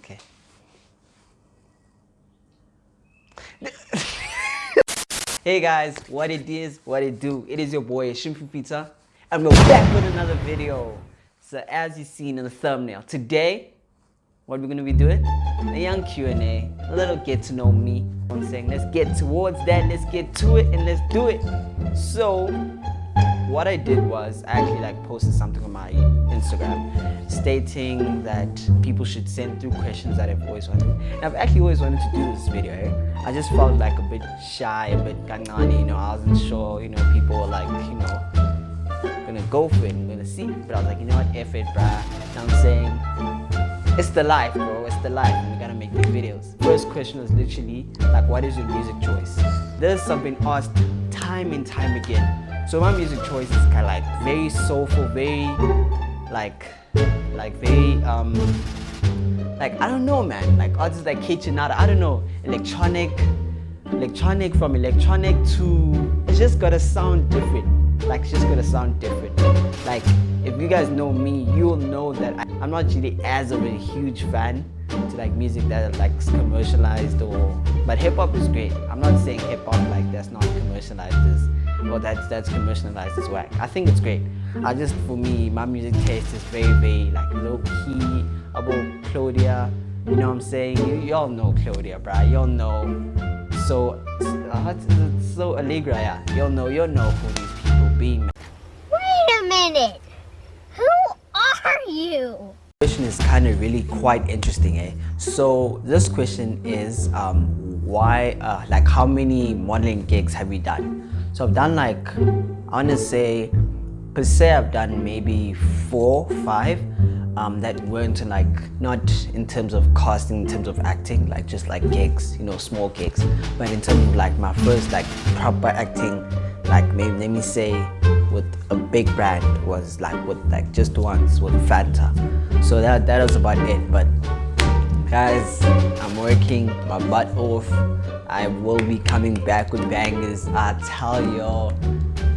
Okay. hey guys, what it is, what it do. It is your boy Shimpi Pizza, and we're back with another video. So as you seen in the thumbnail, today, what we're gonna be doing? A young Q&A, a little get to know me. I'm saying let's get towards that, let's get to it, and let's do it. So what I did was I actually like posted something on my Instagram stating that people should send through questions that I've always wanted. And I've actually always wanted to do this video. Eh? I just felt like a bit shy, a bit kanani, you know, I wasn't sure, you know, people were like, you know, gonna go for it, I'm gonna see. But I was like, you know what, F it, bruh. You know I'm saying? It's the life, bro, it's the life, and we gotta make these videos. First question was literally, like, what is your music choice? This I've been asked time and time again so my music choice is kind of like very soulful, very like, like very, um, like, I don't know, man. Like artists like Kitchenada, I don't know, electronic, electronic from electronic to, it's just gotta sound different. Like, it's just gotta sound different. Like, if you guys know me, you'll know that I, I'm not really as of a huge fan to like music that like commercialized or, but hip hop is great. I'm not saying hip hop like that's not commercialized is or that's that's commercialized as whack. I think it's great. I just for me, my music taste is very very like low key about Claudia. You know what I'm saying? You y'all know Claudia, bruh. Y'all know. So uh, so Allegra, yeah. Y'all know y'all know who these people be. Man. Wait a minute. Who are you? question is kind of really quite interesting eh so this question is um why uh, like how many modeling gigs have you done so I've done like, I want to say, per se I've done maybe four, five um, that weren't like, not in terms of casting, in terms of acting, like just like gigs, you know, small gigs. But in terms of like my first like proper acting, like maybe let me say with a big brand was like with like just once with Fanta. So that, that was about it. But guys, I'm working my butt off I will be coming back with bangers. I tell y'all,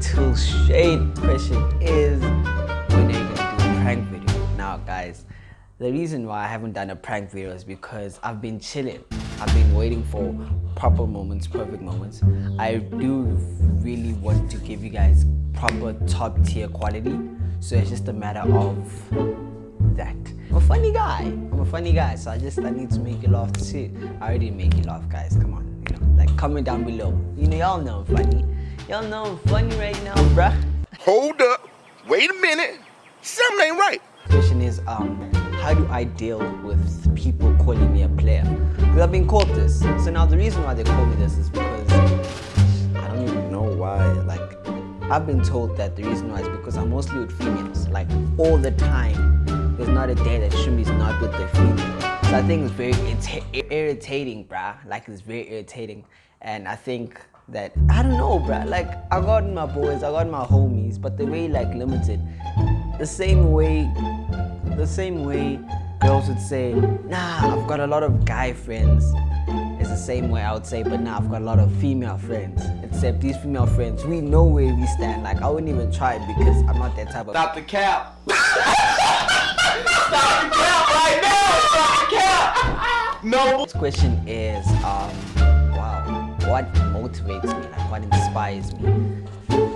till shade question is when are gonna do a prank video? Now guys, the reason why I haven't done a prank video is because I've been chilling. I've been waiting for proper moments, perfect moments. I do really want to give you guys proper top tier quality. So it's just a matter of that. I'm a funny guy. I'm a funny guy, so I just I need to make you laugh too. I already make you laugh, guys. Comment down below. You know, y'all know I'm funny. Y'all know I'm funny right now, bruh. Hold up. Wait a minute. Something ain't right. Question is, um, how do I deal with people calling me a player? Because I've been called this. So now the reason why they call me this is because I don't even know why. Like, I've been told that the reason why is because I'm mostly with females. Like, all the time. There's not a day that Shumi's not with the female. So I think it's very irritating, bruh. Like it's very irritating. And I think that, I don't know, bruh. Like I got my boys, I got my homies, but the way like limited. The same way, the same way girls would say, nah, I've got a lot of guy friends. It's the same way I would say, but now nah, I've got a lot of female friends. Except these female friends, we know where we stand. Like I wouldn't even try it because I'm not that type of- Stop the cap! Stop the cap right now! Stop the cap! No! This question is, um, what motivates me? Like, what inspires me?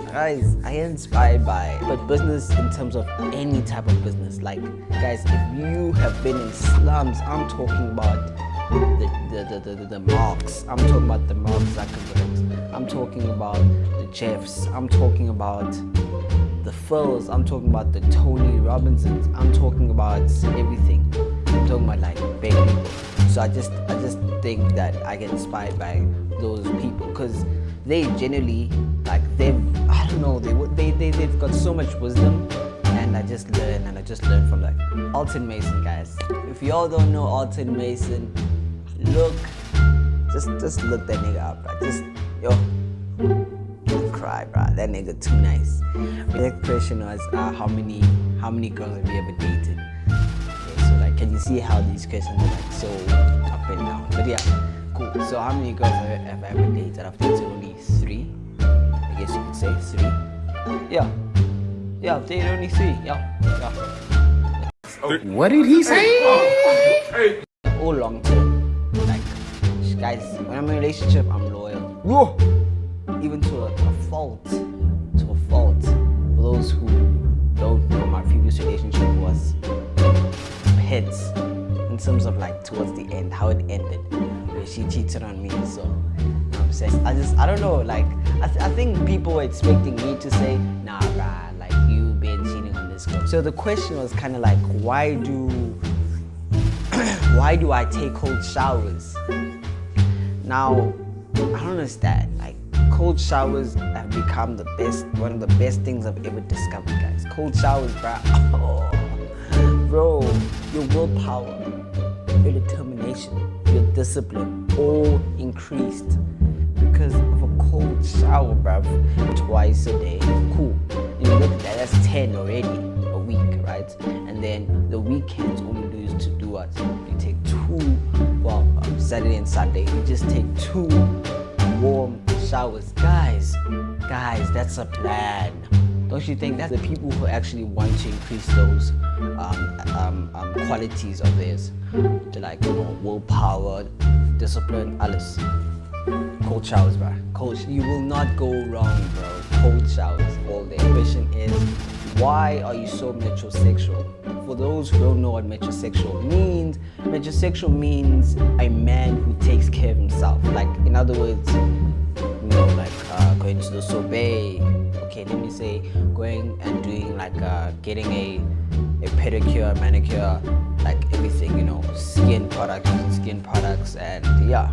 Guys, I am inspired by, but business in terms of any type of business. Like, guys, if you have been in slums, I'm talking about the, the, the, the, the marks. I'm talking about the Mark Zuckerbergs. I'm talking about the Jeffs. I'm talking about the Phils, I'm talking about the Tony Robinsons, I'm talking about everything. I'm talking about like big people. So I just I just think that I get inspired by those people because they generally like they've I don't know they they they they've got so much wisdom and I just learn and I just learn from like Alton Mason guys. If y'all don't know Alton Mason, look just just look that nigga up, right? Just yo don't cry, bro. That nigga too nice. The next question was, uh, how many how many girls have you ever dated? Okay, so like, can you see how these questions are like so up and down? But yeah, cool. So how many girls have, I ever dated? I've dated only three. I guess you could say three. Yeah, yeah, I've dated only three. Yeah, yeah. Oh, what did he say? Oh, all long term. Like, guys, when I'm in a relationship, I'm loyal. Whoa. Even to a, a fault. To a fault. For those who don't know, my previous relationship was hits in terms of like towards the end, how it ended, she cheated on me. So, I'm saying? I just, I don't know, like, I, th- I think people were expecting me to say, nah, bruh, like, you been cheating on this girl. So the question was kind of like, why do, why do I take cold showers? Now, I don't understand. Like, cold showers have become the best, one of the best things I've ever discovered, guys. Cold showers, bruh. Oh, bro, your willpower, your determination, discipline, all increased because of a cold shower, bruv. Twice a day, cool. You look at that, that's 10 already a week, right? And then the weekends, you do is to do what? You take two, well, um, Saturday and Sunday, you just take two warm showers. Guys, guys, that's a plan. Don't you think that the people who actually want to increase those um, um, um, qualities of theirs, like you know, willpower, discipline, alles. Cold showers, bro. Cold. You will not go wrong, bro. Cold showers all day. Question is, why are you so metrosexual? For those who don't know what metrosexual means, metrosexual means a man who takes care of himself. Like, in other words, like uh, going to the sorbet. Okay, let me say going and doing like uh, getting a a pedicure, manicure, like everything, you know, skin products, skin products, and yeah.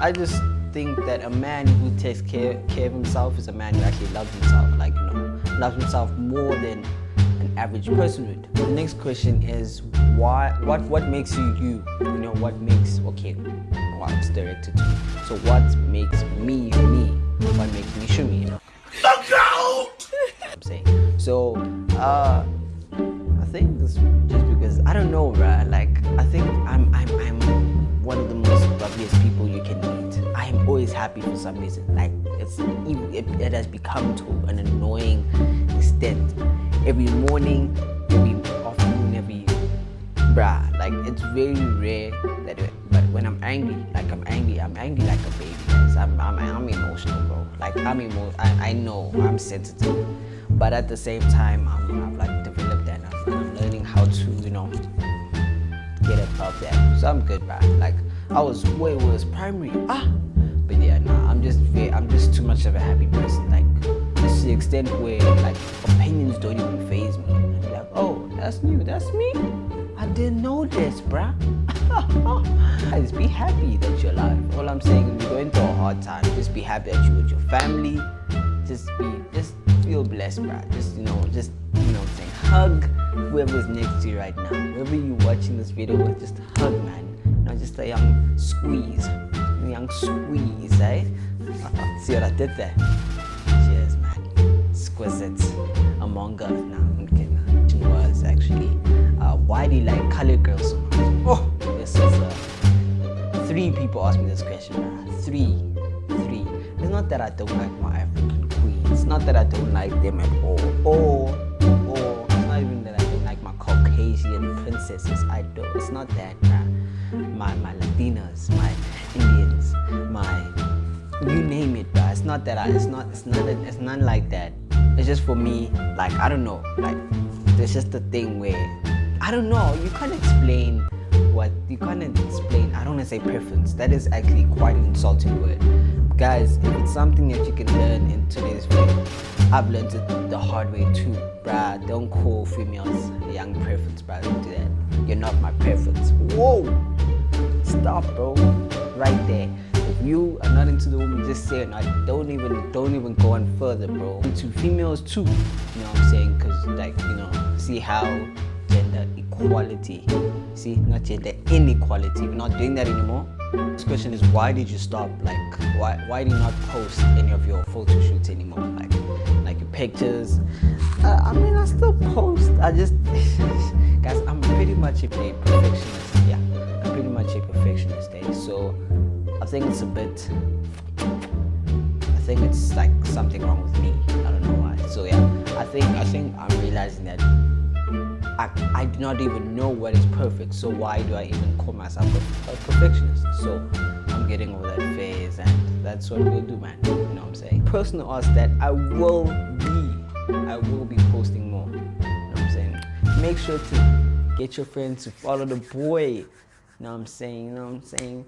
I just think that a man who takes care, care of himself is a man who actually loves himself, like you know, loves himself more than an average person would. The next question is why what what makes you you? You know, what makes okay well directed to. So what makes me me? So uh I think this just because I don't know, right? Like I think I'm I'm I'm one of the most loveliest people you can meet. I am always happy for some reason. Like it's it, it has become to an annoying extent. Every morning, every afternoon, every bruh. Like it's very rare that it, but when I'm angry, like I'm angry, I'm angry like a baby. I'm, I'm I'm emotional, bro. Like I'm emo- I, I know I'm sensitive, but at the same time, I'm, I've like developed that, and I'm, and I'm learning how to, you know, get above that. So I'm good, bro. Like I was way worse primary. Ah, but yeah, nah. I'm just I'm just too much of a happy person. Like to the extent where like opinions don't even phase me. Like, oh, that's new. That's me. I didn't know this, bruh. Guys, be happy that you're alive. All I'm saying is, you're going through a hard time. Just be happy that you're with your family. Just be, just feel blessed, bruh. Just you know, just you know, what I'm saying hug whoever's next to you right now. Whoever you're watching this video with, just hug, man. Know, just a young squeeze, a young squeeze, eh? See what I did there? Cheers, man. Exquisite. Among us. Nah, I'm kidding. It was actually. Uh, why do you like colored girls so much? Oh, this is uh, three people asked me this question. bruh. Three, three. It's not that I don't like my. It's not that I don't like them at all. Or, or it's not even that I don't like my Caucasian princesses. I don't. It's not that. My my Latinas, my Indians, my you name it, bruh. It's not that I. It's not. It's not. It's none like that. It's just for me. Like I don't know. Like there's just a thing where I don't know. You can't explain what you can't explain. I don't want to say preference. That is actually quite an insulting word, guys. If something that you can learn in today's world. I've learned it the hard way too, bruh. Don't call females young preference, bruh. Don't do that. You're not my preference. Whoa. Stop, bro. Right there. If you are not into the woman, just say it. Not, don't even, don't even go on further, bro. Into females too. You know what I'm saying? Cause like, you know, see how gender equality. See, not gender inequality. We're not doing that anymore. This question is why did you stop? Like, why, why do you not post any of your photo shoots anymore? Like, like your pictures. Uh, I mean, I still post. I just, guys, I'm pretty much a perfectionist. Yeah, I'm pretty much a perfectionist. Eh? So, I think it's a bit. I think it's like something wrong with me. I don't know why. So yeah, I think I think I'm realizing that I, I do not even know what is perfect. So why do I even call myself a, a perfectionist? So I'm getting over that phase and that's what we'll do, man. You know what I'm saying? Personal us that I will be, I will be posting more. You know what I'm saying? Make sure to get your friends to follow the boy. You know what I'm saying? You know what I'm saying?